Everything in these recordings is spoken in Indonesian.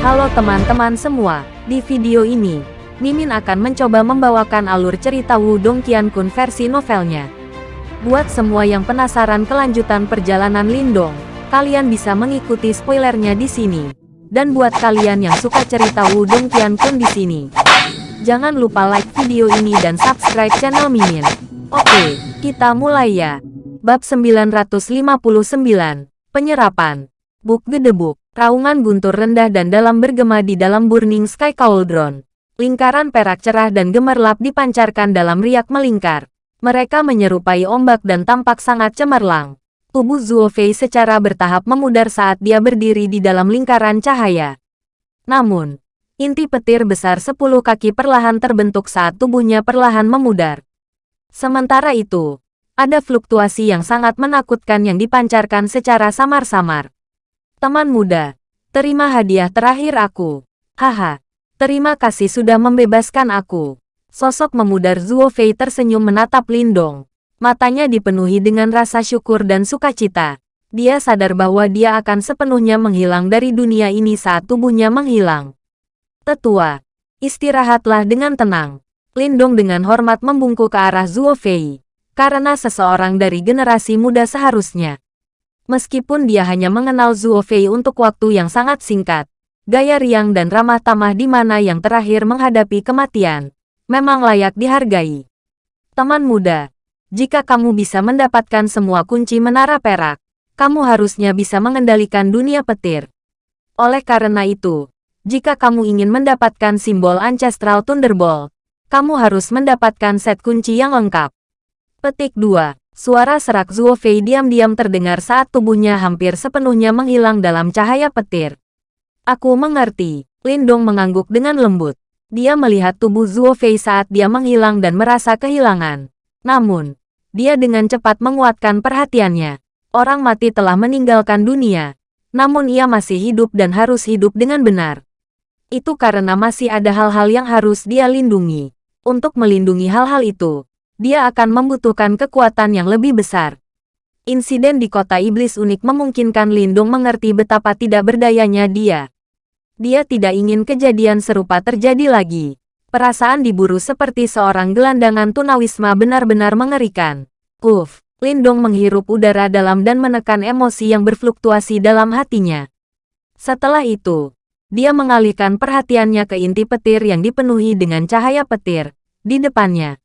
Halo teman-teman semua, di video ini, Mimin akan mencoba membawakan alur cerita Wudong Qiankun versi novelnya. Buat semua yang penasaran kelanjutan perjalanan Lindong, kalian bisa mengikuti spoilernya di sini. Dan buat kalian yang suka cerita Wudong Qiankun di sini, jangan lupa like video ini dan subscribe channel Mimin. Oke, kita mulai ya. Bab 959, Penyerapan. Buk gedebuk, raungan guntur rendah dan dalam bergema di dalam Burning Sky Cauldron. Lingkaran perak cerah dan gemerlap dipancarkan dalam riak melingkar. Mereka menyerupai ombak dan tampak sangat cemerlang. Tubuh Zuo Fei secara bertahap memudar saat dia berdiri di dalam lingkaran cahaya. Namun, inti petir besar sepuluh kaki perlahan terbentuk saat tubuhnya perlahan memudar. Sementara itu, ada fluktuasi yang sangat menakutkan yang dipancarkan secara samar-samar. Teman muda, terima hadiah terakhir aku. Haha, Terima kasih sudah membebaskan aku. Sosok memudar Zuo Fei tersenyum menatap Lindong. Matanya dipenuhi dengan rasa syukur dan sukacita. Dia sadar bahwa dia akan sepenuhnya menghilang dari dunia ini saat tubuhnya menghilang. Tetua, istirahatlah dengan tenang. Lindong dengan hormat membungkuk ke arah Zuo Fei. Karena seseorang dari generasi muda seharusnya. Meskipun dia hanya mengenal Zuo Fei untuk waktu yang sangat singkat, gaya riang dan ramah tamah di mana yang terakhir menghadapi kematian, memang layak dihargai. Teman muda, jika kamu bisa mendapatkan semua kunci menara perak, kamu harusnya bisa mengendalikan dunia petir. Oleh karena itu, jika kamu ingin mendapatkan simbol Ancestral Thunderbolt, kamu harus mendapatkan set kunci yang lengkap. Petik 2. Suara serak Zuo Fei diam-diam terdengar saat tubuhnya hampir sepenuhnya menghilang dalam cahaya petir. Aku mengerti. Lindong mengangguk dengan lembut. Dia melihat tubuh Zuo Fei saat dia menghilang dan merasa kehilangan. Namun, dia dengan cepat menguatkan perhatiannya. Orang mati telah meninggalkan dunia. Namun ia masih hidup dan harus hidup dengan benar. Itu karena masih ada hal-hal yang harus dia lindungi. Untuk melindungi hal-hal itu, dia akan membutuhkan kekuatan yang lebih besar. Insiden di kota iblis unik memungkinkan Lindung mengerti betapa tidak berdayanya dia. Dia tidak ingin kejadian serupa terjadi lagi. Perasaan diburu seperti seorang gelandangan tunawisma benar-benar mengerikan. Uff, Lindong menghirup udara dalam dan menekan emosi yang berfluktuasi dalam hatinya. Setelah itu, dia mengalihkan perhatiannya ke inti petir yang dipenuhi dengan cahaya petir di depannya.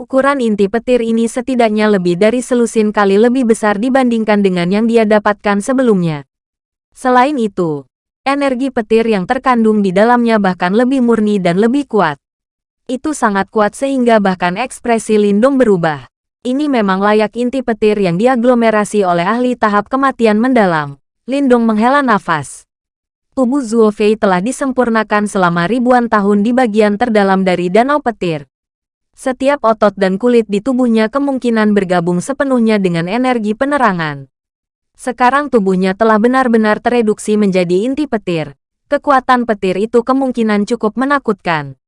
Ukuran inti petir ini setidaknya lebih dari selusin kali lebih besar dibandingkan dengan yang dia dapatkan sebelumnya. Selain itu, energi petir yang terkandung di dalamnya bahkan lebih murni dan lebih kuat. Itu sangat kuat sehingga bahkan ekspresi Lindung berubah. Ini memang layak inti petir yang diaglomerasi oleh ahli tahap kematian mendalam. Lindung menghela nafas. Tubuh Zuo Fei telah disempurnakan selama ribuan tahun di bagian terdalam dari danau petir. Setiap otot dan kulit di tubuhnya kemungkinan bergabung sepenuhnya dengan energi penerangan. Sekarang tubuhnya telah benar-benar tereduksi menjadi inti petir. Kekuatan petir itu kemungkinan cukup menakutkan.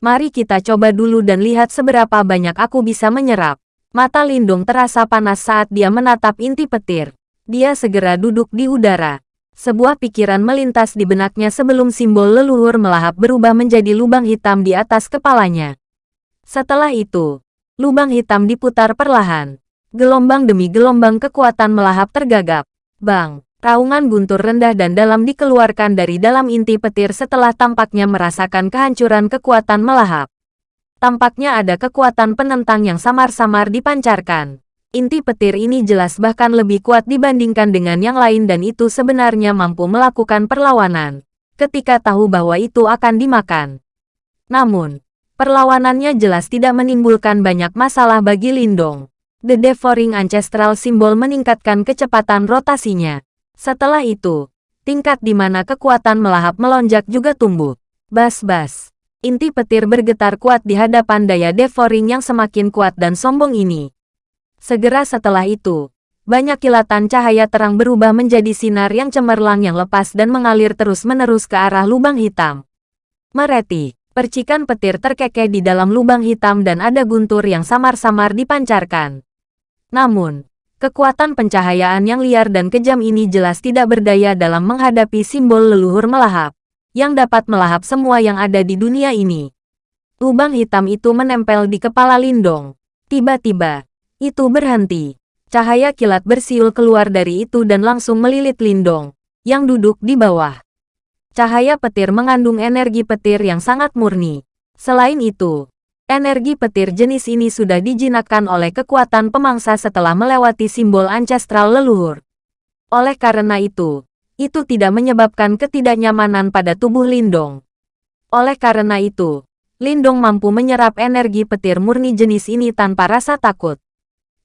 Mari kita coba dulu dan lihat seberapa banyak aku bisa menyerap. Mata Lindung terasa panas saat dia menatap inti petir. Dia segera duduk di udara. Sebuah pikiran melintas di benaknya sebelum simbol leluhur melahap berubah menjadi lubang hitam di atas kepalanya. Setelah itu, lubang hitam diputar perlahan. Gelombang demi gelombang kekuatan melahap tergagap. Bang, raungan guntur rendah dan dalam dikeluarkan dari dalam inti petir setelah tampaknya merasakan kehancuran kekuatan melahap. Tampaknya ada kekuatan penentang yang samar-samar dipancarkan. Inti petir ini jelas bahkan lebih kuat dibandingkan dengan yang lain dan itu sebenarnya mampu melakukan perlawanan. Ketika tahu bahwa itu akan dimakan. Namun, Perlawanannya jelas tidak menimbulkan banyak masalah bagi Lindong. The Devouring Ancestral Symbol meningkatkan kecepatan rotasinya. Setelah itu, tingkat di mana kekuatan melahap melonjak juga tumbuh. Bas-bas. Inti petir bergetar kuat di hadapan daya Devouring yang semakin kuat dan sombong ini. Segera setelah itu, banyak kilatan cahaya terang berubah menjadi sinar yang cemerlang yang lepas dan mengalir terus-menerus ke arah lubang hitam. Mereti. Percikan petir terkekeh di dalam lubang hitam dan ada guntur yang samar-samar dipancarkan. Namun, kekuatan pencahayaan yang liar dan kejam ini jelas tidak berdaya dalam menghadapi simbol leluhur melahap. yang dapat melahap semua yang ada di dunia ini. Lubang hitam itu menempel di kepala Lindong. Tiba-tiba, itu berhenti. Cahaya kilat bersiul keluar dari itu dan langsung melilit Lindong, yang duduk di bawah. Cahaya petir mengandung energi petir yang sangat murni. Selain itu, Energi petir jenis ini sudah dijinakkan oleh kekuatan pemangsa setelah melewati simbol ancestral leluhur. Oleh karena itu, itu tidak menyebabkan ketidaknyamanan pada tubuh Lindong. Oleh karena itu, Lindong mampu menyerap energi petir murni jenis ini tanpa rasa takut.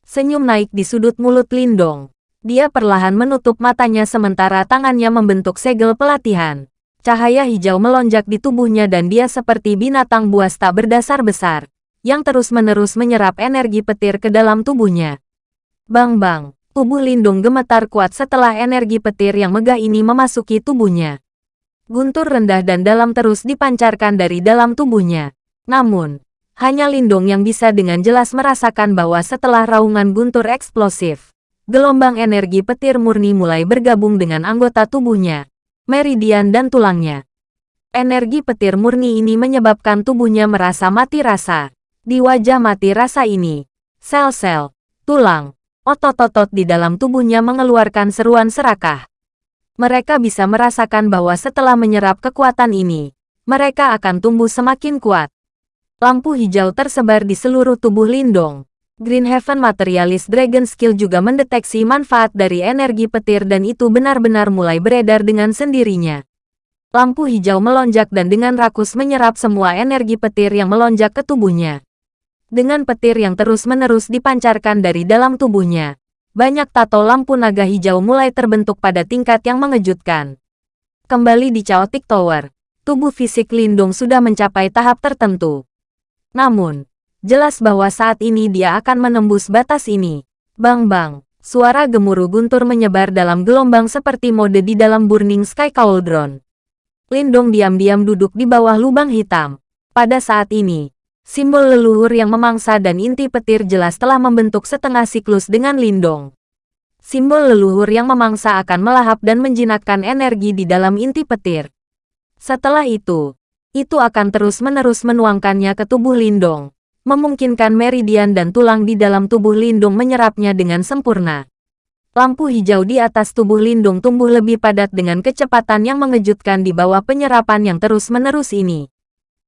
Senyum naik di sudut mulut Lindong. Dia perlahan menutup matanya sementara tangannya membentuk segel pelatihan. Cahaya hijau melonjak di tubuhnya dan dia seperti binatang buas tak berdasar besar, yang terus-menerus menyerap energi petir ke dalam tubuhnya. Bang-bang, tubuh Lindung gemetar kuat setelah energi petir yang megah ini memasuki tubuhnya. Guntur rendah dan dalam terus dipancarkan dari dalam tubuhnya. Namun, hanya Lindung yang bisa dengan jelas merasakan bahwa setelah raungan guntur eksplosif, gelombang energi petir murni mulai bergabung dengan anggota tubuhnya meridian dan tulangnya. Energi petir murni ini menyebabkan tubuhnya merasa mati rasa. Di wajah mati rasa ini, sel-sel, tulang, otot-otot di dalam tubuhnya mengeluarkan seruan serakah. Mereka bisa merasakan bahwa setelah menyerap kekuatan ini, mereka akan tumbuh semakin kuat. Lampu hijau tersebar di seluruh tubuh Lindong. Green Heaven Materialist Dragon Skill juga mendeteksi manfaat dari energi petir dan itu benar-benar mulai beredar dengan sendirinya. Lampu hijau melonjak dan dengan rakus menyerap semua energi petir yang melonjak ke tubuhnya. Dengan petir yang terus-menerus dipancarkan dari dalam tubuhnya, banyak tato lampu naga hijau mulai terbentuk pada tingkat yang mengejutkan. Kembali di Chaotic Tower, tubuh fisik Lindung sudah mencapai tahap tertentu. Namun, Jelas bahwa saat ini dia akan menembus batas ini. Bang-bang, suara gemuruh guntur menyebar dalam gelombang seperti mode di dalam Burning Sky Cauldron. Lindong diam-diam duduk di bawah lubang hitam. Pada saat ini, simbol leluhur yang memangsa dan inti petir jelas telah membentuk setengah siklus dengan Lindong. Simbol leluhur yang memangsa akan melahap dan menjinakkan energi di dalam inti petir. Setelah itu, itu akan terus-menerus menuangkannya ke tubuh Lindong memungkinkan meridian dan tulang di dalam tubuh Lindung menyerapnya dengan sempurna. Lampu hijau di atas tubuh Lindung tumbuh lebih padat dengan kecepatan yang mengejutkan di bawah penyerapan yang terus-menerus ini.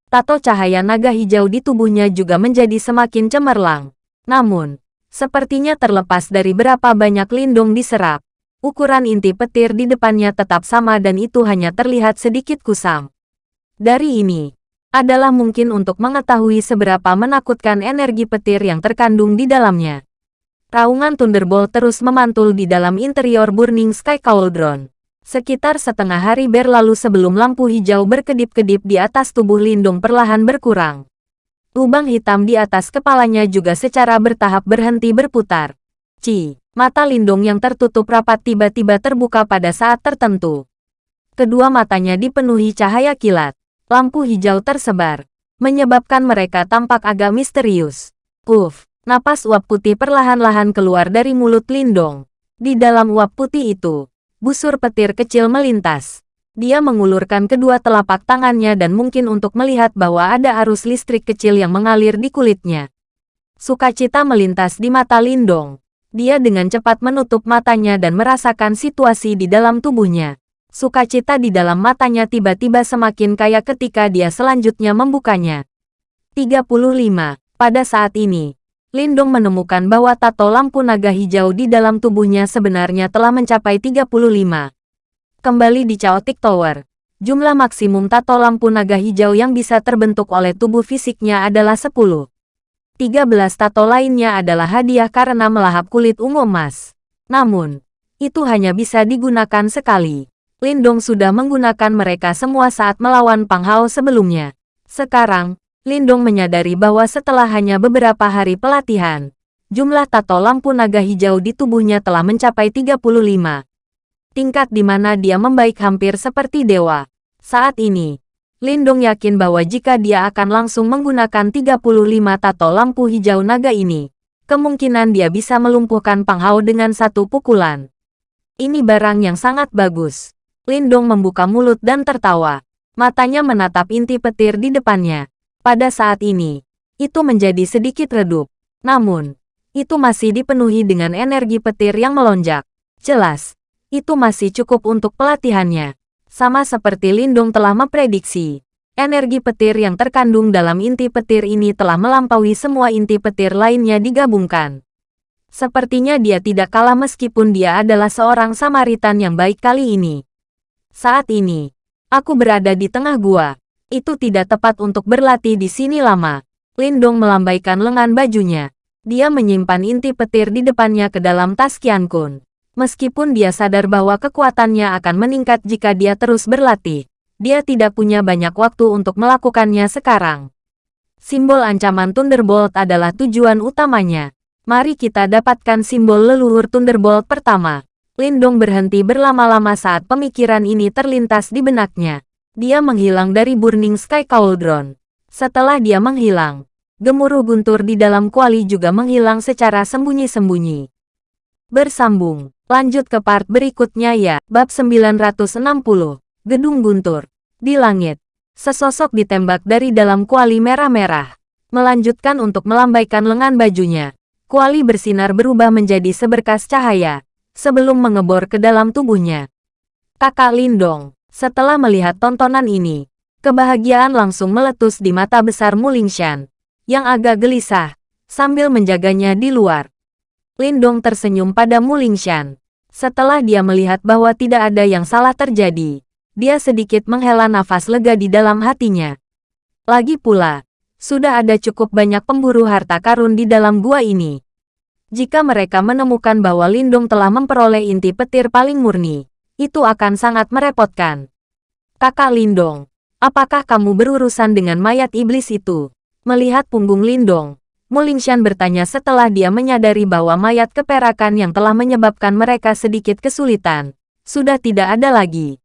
Tato cahaya naga hijau di tubuhnya juga menjadi semakin cemerlang. Namun, sepertinya terlepas dari berapa banyak Lindung diserap, ukuran inti petir di depannya tetap sama dan itu hanya terlihat sedikit kusam. Dari ini, adalah mungkin untuk mengetahui seberapa menakutkan energi petir yang terkandung di dalamnya. Raungan Thunderbolt terus memantul di dalam interior Burning Sky Cauldron. Sekitar setengah hari berlalu sebelum lampu hijau berkedip-kedip di atas tubuh Lindung perlahan berkurang. Lubang hitam di atas kepalanya juga secara bertahap berhenti berputar. Ci, mata Lindung yang tertutup rapat tiba-tiba terbuka pada saat tertentu. Kedua matanya dipenuhi cahaya kilat lampu hijau tersebar, menyebabkan mereka tampak agak misterius. Uff, napas uap putih perlahan-lahan keluar dari mulut Lindong. Di dalam uap putih itu, busur petir kecil melintas. Dia mengulurkan kedua telapak tangannya dan mungkin untuk melihat bahwa ada arus listrik kecil yang mengalir di kulitnya. Sukacita melintas di mata Lindong. Dia dengan cepat menutup matanya dan merasakan situasi di dalam tubuhnya. Sukacita di dalam matanya tiba-tiba semakin kaya ketika dia selanjutnya membukanya. 35. Pada saat ini, Lindung menemukan bahwa tato lampu naga hijau di dalam tubuhnya sebenarnya telah mencapai 35. Kembali di Chaotic Tower, jumlah maksimum tato lampu naga hijau yang bisa terbentuk oleh tubuh fisiknya adalah 10. 13 tato lainnya adalah hadiah karena melahap kulit ungu emas. Namun, itu hanya bisa digunakan sekali. Lindong sudah menggunakan mereka semua saat melawan Pang Hao sebelumnya. Sekarang, Lindong menyadari bahwa setelah hanya beberapa hari pelatihan, jumlah tato lampu naga hijau di tubuhnya telah mencapai 35. Tingkat di mana dia membaik hampir seperti dewa. Saat ini, Lindong yakin bahwa jika dia akan langsung menggunakan 35 tato lampu hijau naga ini, kemungkinan dia bisa melumpuhkan Pang Hao dengan satu pukulan. Ini barang yang sangat bagus. Lindong membuka mulut dan tertawa. Matanya menatap inti petir di depannya. Pada saat ini, itu menjadi sedikit redup. Namun, itu masih dipenuhi dengan energi petir yang melonjak. Jelas, itu masih cukup untuk pelatihannya. Sama seperti Lindung telah memprediksi, energi petir yang terkandung dalam inti petir ini telah melampaui semua inti petir lainnya digabungkan. Sepertinya dia tidak kalah meskipun dia adalah seorang Samaritan yang baik kali ini. Saat ini, Aku berada di tengah gua. Itu tidak tepat untuk berlatih di sini lama. Lindong melambaikan lengan bajunya. Dia menyimpan inti petir di depannya ke dalam tas Qian Kun. Meskipun dia sadar bahwa kekuatannya akan meningkat jika dia terus berlatih, dia tidak punya banyak waktu untuk melakukannya sekarang. Simbol ancaman Thunderbolt adalah tujuan utamanya. Mari kita dapatkan simbol leluhur Thunderbolt pertama. Lindong berhenti berlama-lama saat pemikiran ini terlintas di benaknya. Dia menghilang dari Burning Sky Cauldron. Setelah dia menghilang, gemuruh guntur di dalam kuali juga menghilang secara sembunyi-sembunyi. Bersambung, lanjut ke part berikutnya ya. Bab 960, Gedung Guntur. Di langit, sesosok ditembak dari dalam kuali merah-merah. Melanjutkan untuk melambaikan lengan bajunya. Kuali bersinar berubah menjadi seberkas cahaya sebelum mengebor ke dalam tubuhnya. Kakak Lindong, setelah melihat tontonan ini, kebahagiaan langsung meletus di mata besar Mulingshan, yang agak gelisah, sambil menjaganya di luar. Lindong tersenyum pada Mulingshan. Setelah dia melihat bahwa tidak ada yang salah terjadi, dia sedikit menghela nafas lega di dalam hatinya. Lagi pula, sudah ada cukup banyak pemburu harta karun di dalam gua ini. Jika mereka menemukan bahwa Lindung telah memperoleh inti petir paling murni, itu akan sangat merepotkan. Kakak Lindong, apakah kamu berurusan dengan mayat iblis itu? Melihat punggung Lindong, Mulingshan bertanya setelah dia menyadari bahwa mayat keperakan yang telah menyebabkan mereka sedikit kesulitan, sudah tidak ada lagi.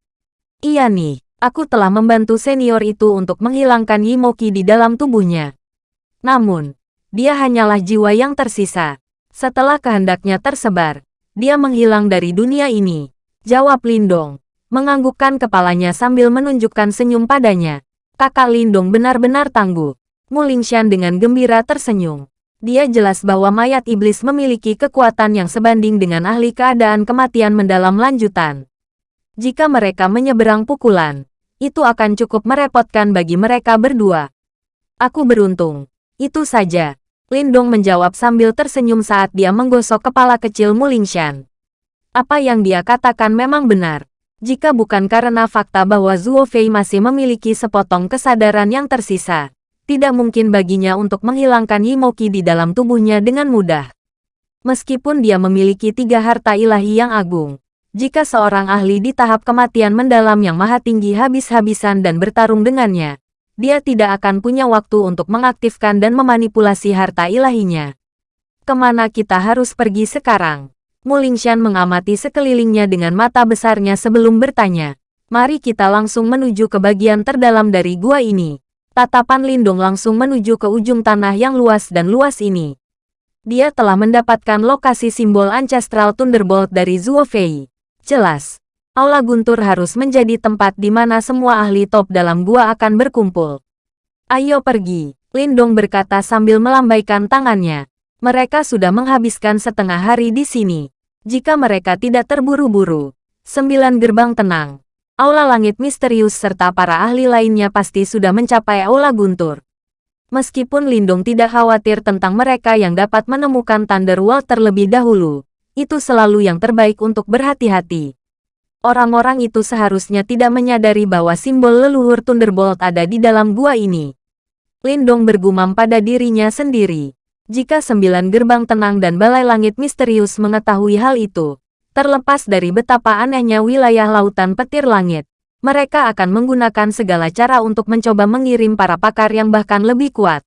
Iya nih, aku telah membantu senior itu untuk menghilangkan Yimoki di dalam tubuhnya. Namun, dia hanyalah jiwa yang tersisa. Setelah kehendaknya tersebar, dia menghilang dari dunia ini. Jawab Lindong, menganggukkan kepalanya sambil menunjukkan senyum padanya. Kakak Lindong benar-benar tangguh. Mulingshan dengan gembira tersenyum. Dia jelas bahwa mayat iblis memiliki kekuatan yang sebanding dengan ahli keadaan kematian mendalam lanjutan. Jika mereka menyeberang pukulan, itu akan cukup merepotkan bagi mereka berdua. Aku beruntung. Itu saja. Lindong menjawab sambil tersenyum saat dia menggosok kepala kecil Mulingshan. Apa yang dia katakan memang benar. Jika bukan karena fakta bahwa Zuo Fei masih memiliki sepotong kesadaran yang tersisa, tidak mungkin baginya untuk menghilangkan Yimoki di dalam tubuhnya dengan mudah. Meskipun dia memiliki tiga harta ilahi yang agung, jika seorang ahli di tahap kematian mendalam yang maha tinggi habis-habisan dan bertarung dengannya, dia tidak akan punya waktu untuk mengaktifkan dan memanipulasi harta ilahinya. Ke mana kita harus pergi sekarang? Mulingshan mengamati sekelilingnya dengan mata besarnya sebelum bertanya. Mari kita langsung menuju ke bagian terdalam dari gua ini. Tatapan Lindung langsung menuju ke ujung tanah yang luas dan luas ini. Dia telah mendapatkan lokasi simbol Ancestral Thunderbolt dari Zuo Fei. Jelas, Aula Guntur harus menjadi tempat di mana semua ahli top dalam gua akan berkumpul. Ayo pergi, Lindong berkata sambil melambaikan tangannya. Mereka sudah menghabiskan setengah hari di sini. Jika mereka tidak terburu-buru, sembilan gerbang tenang. Aula langit misterius serta para ahli lainnya pasti sudah mencapai Aula Guntur. Meskipun Lindong tidak khawatir tentang mereka yang dapat menemukan Thunderworld terlebih dahulu, itu selalu yang terbaik untuk berhati-hati. Orang-orang itu seharusnya tidak menyadari bahwa simbol leluhur Thunderbolt ada di dalam gua ini. Lindong bergumam pada dirinya sendiri. Jika sembilan gerbang tenang dan balai langit misterius mengetahui hal itu, terlepas dari betapa anehnya wilayah lautan petir langit, mereka akan menggunakan segala cara untuk mencoba mengirim para pakar yang bahkan lebih kuat.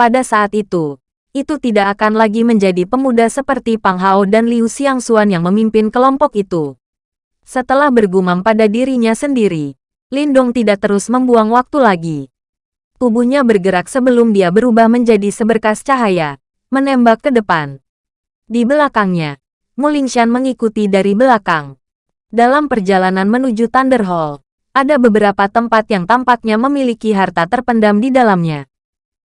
Pada saat itu, itu tidak akan lagi menjadi pemuda seperti Pang Hao dan Liu Xiangxuan yang memimpin kelompok itu. Setelah bergumam pada dirinya sendiri, Lindong tidak terus membuang waktu lagi. Tubuhnya bergerak sebelum dia berubah menjadi seberkas cahaya, menembak ke depan. Di belakangnya, Mulingshan mengikuti dari belakang. Dalam perjalanan menuju Thunder Hall, ada beberapa tempat yang tampaknya memiliki harta terpendam di dalamnya.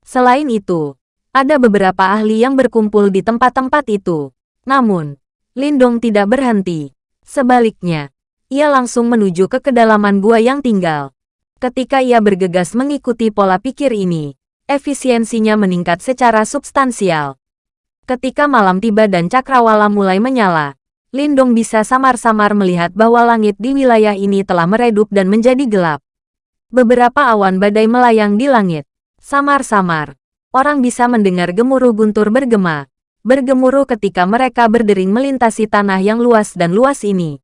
Selain itu, ada beberapa ahli yang berkumpul di tempat-tempat itu. Namun, Lindong tidak berhenti. Sebaliknya, ia langsung menuju ke kedalaman gua yang tinggal. Ketika ia bergegas mengikuti pola pikir ini, efisiensinya meningkat secara substansial. Ketika malam tiba dan cakrawala mulai menyala, Lindong bisa samar-samar melihat bahwa langit di wilayah ini telah meredup dan menjadi gelap. Beberapa awan badai melayang di langit. Samar-samar, orang bisa mendengar gemuruh guntur bergema, bergemuruh ketika mereka berdering melintasi tanah yang luas dan luas ini.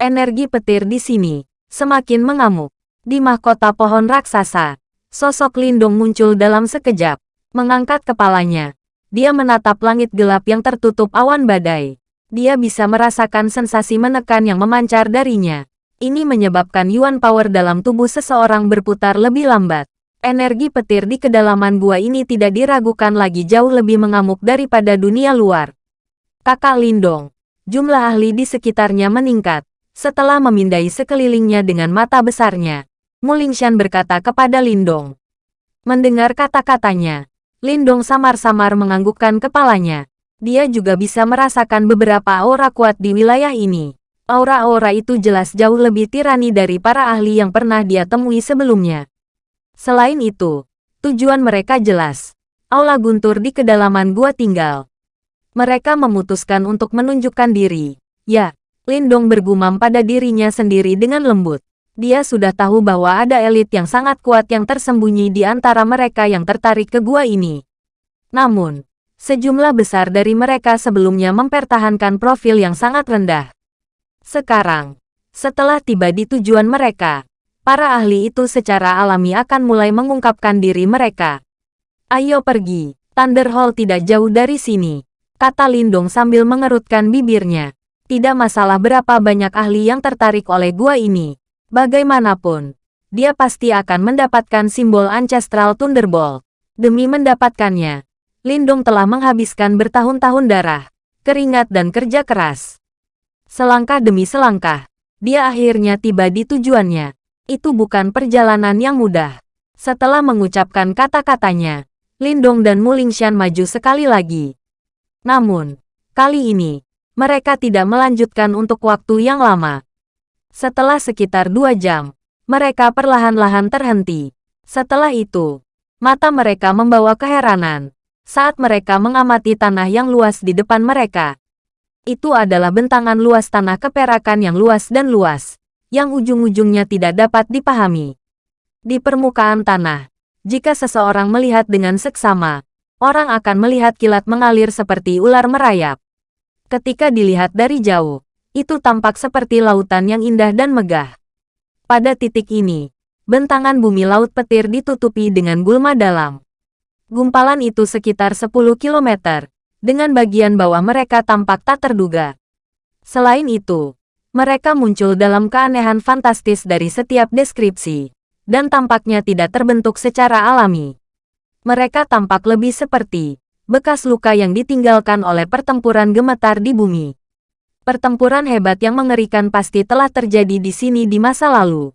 Energi petir di sini semakin mengamuk. Di mahkota pohon raksasa, sosok Lindong muncul dalam sekejap. Mengangkat kepalanya, dia menatap langit gelap yang tertutup awan badai dia bisa merasakan sensasi menekan yang memancar darinya. Ini menyebabkan Yuan Power dalam tubuh seseorang berputar lebih lambat. Energi petir di kedalaman gua ini tidak diragukan lagi jauh lebih mengamuk daripada dunia luar. Kakak Lindong, jumlah ahli di sekitarnya meningkat. Setelah memindai sekelilingnya dengan mata besarnya, Mulingshan berkata kepada Lindong. Mendengar kata-katanya, Lindong samar-samar menganggukkan kepalanya dia juga bisa merasakan beberapa aura kuat di wilayah ini. Aura-aura itu jelas jauh lebih tirani dari para ahli yang pernah dia temui sebelumnya. Selain itu, tujuan mereka jelas. Aula guntur di kedalaman gua tinggal. Mereka memutuskan untuk menunjukkan diri. Ya, Lindong bergumam pada dirinya sendiri dengan lembut. Dia sudah tahu bahwa ada elit yang sangat kuat yang tersembunyi di antara mereka yang tertarik ke gua ini. Namun, Sejumlah besar dari mereka sebelumnya mempertahankan profil yang sangat rendah. Sekarang, setelah tiba di tujuan mereka, para ahli itu secara alami akan mulai mengungkapkan diri mereka. Ayo pergi, Thunder Hall tidak jauh dari sini, kata Lindong sambil mengerutkan bibirnya. Tidak masalah berapa banyak ahli yang tertarik oleh gua ini. Bagaimanapun, dia pasti akan mendapatkan simbol Ancestral Thunderbolt. Demi mendapatkannya, Lindung telah menghabiskan bertahun-tahun darah, keringat dan kerja keras. Selangkah demi selangkah, dia akhirnya tiba di tujuannya. Itu bukan perjalanan yang mudah. Setelah mengucapkan kata-katanya, Lindong dan Mulingshan maju sekali lagi. Namun, kali ini, mereka tidak melanjutkan untuk waktu yang lama. Setelah sekitar dua jam, mereka perlahan-lahan terhenti. Setelah itu, mata mereka membawa keheranan saat mereka mengamati tanah yang luas di depan mereka. Itu adalah bentangan luas tanah keperakan yang luas dan luas, yang ujung-ujungnya tidak dapat dipahami. Di permukaan tanah, jika seseorang melihat dengan seksama, orang akan melihat kilat mengalir seperti ular merayap. Ketika dilihat dari jauh, itu tampak seperti lautan yang indah dan megah. Pada titik ini, bentangan bumi laut petir ditutupi dengan gulma dalam. Gumpalan itu sekitar 10 km, dengan bagian bawah mereka tampak tak terduga. Selain itu, mereka muncul dalam keanehan fantastis dari setiap deskripsi, dan tampaknya tidak terbentuk secara alami. Mereka tampak lebih seperti bekas luka yang ditinggalkan oleh pertempuran gemetar di bumi. Pertempuran hebat yang mengerikan pasti telah terjadi di sini di masa lalu.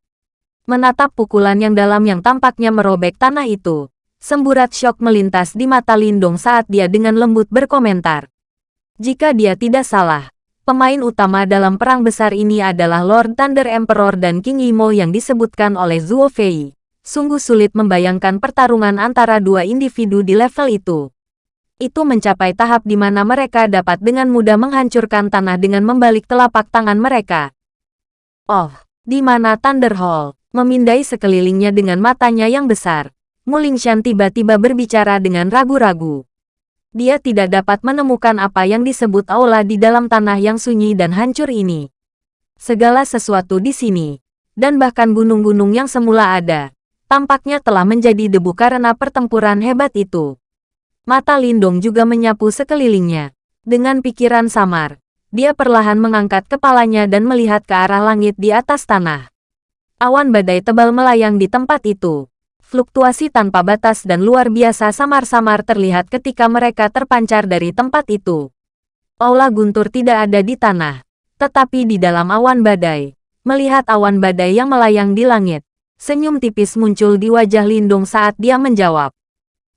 Menatap pukulan yang dalam yang tampaknya merobek tanah itu, Semburat syok melintas di mata Lindong saat dia dengan lembut berkomentar. Jika dia tidak salah, pemain utama dalam perang besar ini adalah Lord Thunder Emperor dan King Imo yang disebutkan oleh Zuo Fei. Sungguh sulit membayangkan pertarungan antara dua individu di level itu. Itu mencapai tahap di mana mereka dapat dengan mudah menghancurkan tanah dengan membalik telapak tangan mereka. Oh, di mana Thunder Hall? Memindai sekelilingnya dengan matanya yang besar. Mulingshan tiba-tiba berbicara dengan ragu-ragu. Dia tidak dapat menemukan apa yang disebut aula di dalam tanah yang sunyi dan hancur ini. Segala sesuatu di sini, dan bahkan gunung-gunung yang semula ada, tampaknya telah menjadi debu karena pertempuran hebat itu. Mata Lindong juga menyapu sekelilingnya. Dengan pikiran samar, dia perlahan mengangkat kepalanya dan melihat ke arah langit di atas tanah. Awan badai tebal melayang di tempat itu fluktuasi tanpa batas dan luar biasa samar-samar terlihat ketika mereka terpancar dari tempat itu. Aula guntur tidak ada di tanah, tetapi di dalam awan badai. Melihat awan badai yang melayang di langit, senyum tipis muncul di wajah Lindung saat dia menjawab.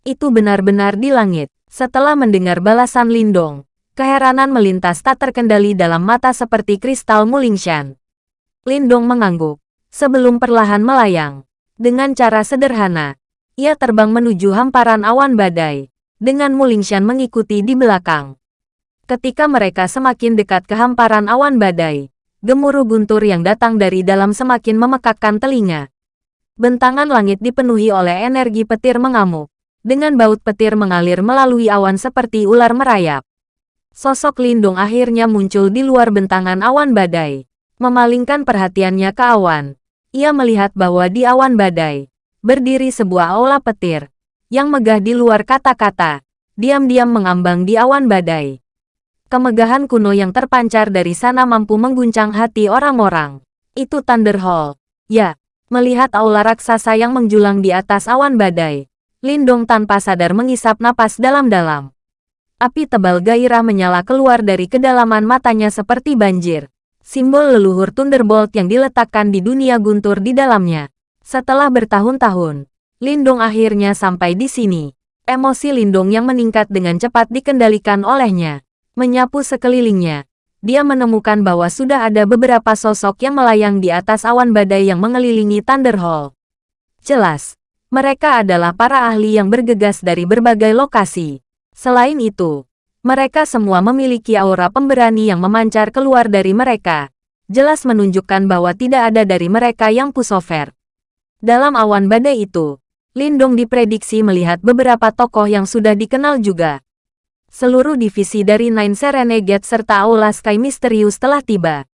Itu benar-benar di langit. Setelah mendengar balasan Lindong, keheranan melintas tak terkendali dalam mata seperti kristal Mulingshan. Lindong mengangguk, sebelum perlahan melayang. Dengan cara sederhana, ia terbang menuju hamparan awan badai, dengan Mulingshan mengikuti di belakang. Ketika mereka semakin dekat ke hamparan awan badai, gemuruh guntur yang datang dari dalam semakin memekakkan telinga. Bentangan langit dipenuhi oleh energi petir mengamuk dengan baut petir mengalir melalui awan seperti ular merayap. Sosok Lindung akhirnya muncul di luar bentangan awan badai. Memalingkan perhatiannya ke awan. Ia melihat bahwa di awan badai, berdiri sebuah aula petir, yang megah di luar kata-kata, diam-diam mengambang di awan badai. Kemegahan kuno yang terpancar dari sana mampu mengguncang hati orang-orang. Itu Thunder Hall. Ya, melihat aula raksasa yang menjulang di atas awan badai, Lindong tanpa sadar mengisap napas dalam-dalam. Api tebal gairah menyala keluar dari kedalaman matanya seperti banjir. Simbol leluhur Thunderbolt yang diletakkan di dunia guntur di dalamnya. Setelah bertahun-tahun, Lindong akhirnya sampai di sini. Emosi Lindong yang meningkat dengan cepat dikendalikan olehnya. Menyapu sekelilingnya, dia menemukan bahwa sudah ada beberapa sosok yang melayang di atas awan badai yang mengelilingi Thunder Hall. Jelas, mereka adalah para ahli yang bergegas dari berbagai lokasi. Selain itu, mereka semua memiliki aura pemberani yang memancar keluar dari mereka. Jelas menunjukkan bahwa tidak ada dari mereka yang pusover. Dalam awan badai itu, Lindong diprediksi melihat beberapa tokoh yang sudah dikenal juga. Seluruh divisi dari Nine Serenegate serta Aula Sky Misterius telah tiba.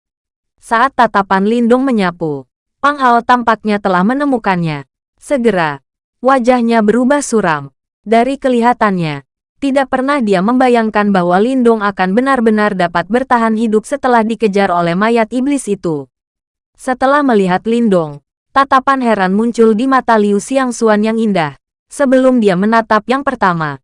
Saat tatapan Lindong menyapu, Pang Hao tampaknya telah menemukannya. Segera, wajahnya berubah suram. Dari kelihatannya, tidak pernah dia membayangkan bahwa Lindong akan benar-benar dapat bertahan hidup setelah dikejar oleh mayat iblis itu. Setelah melihat Lindong, tatapan heran muncul di mata Liu Xiangxuan yang indah, sebelum dia menatap yang pertama.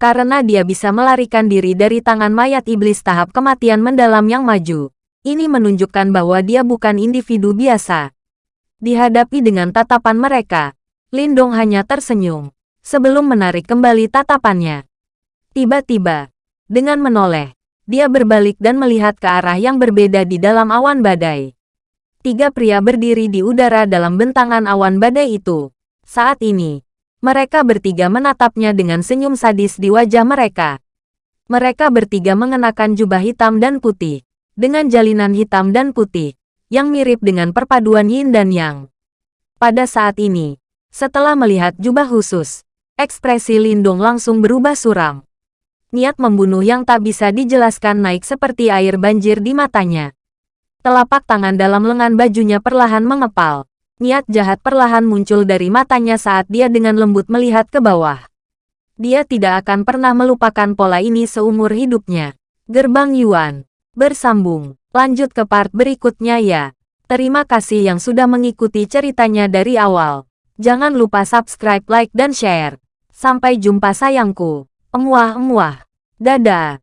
Karena dia bisa melarikan diri dari tangan mayat iblis tahap kematian mendalam yang maju, ini menunjukkan bahwa dia bukan individu biasa. Dihadapi dengan tatapan mereka, Lindong hanya tersenyum, sebelum menarik kembali tatapannya. Tiba-tiba, dengan menoleh, dia berbalik dan melihat ke arah yang berbeda di dalam awan badai. Tiga pria berdiri di udara dalam bentangan awan badai itu. Saat ini, mereka bertiga menatapnya dengan senyum sadis di wajah mereka. Mereka bertiga mengenakan jubah hitam dan putih, dengan jalinan hitam dan putih, yang mirip dengan perpaduan yin dan yang. Pada saat ini, setelah melihat jubah khusus, ekspresi Lindung langsung berubah suram. Niat membunuh yang tak bisa dijelaskan naik seperti air banjir di matanya. Telapak tangan dalam lengan bajunya perlahan mengepal. Niat jahat perlahan muncul dari matanya saat dia dengan lembut melihat ke bawah. Dia tidak akan pernah melupakan pola ini seumur hidupnya. Gerbang Yuan. Bersambung. Lanjut ke part berikutnya ya. Terima kasih yang sudah mengikuti ceritanya dari awal. Jangan lupa subscribe, like, dan share. Sampai jumpa sayangku. Emuah-emuah. Dadah.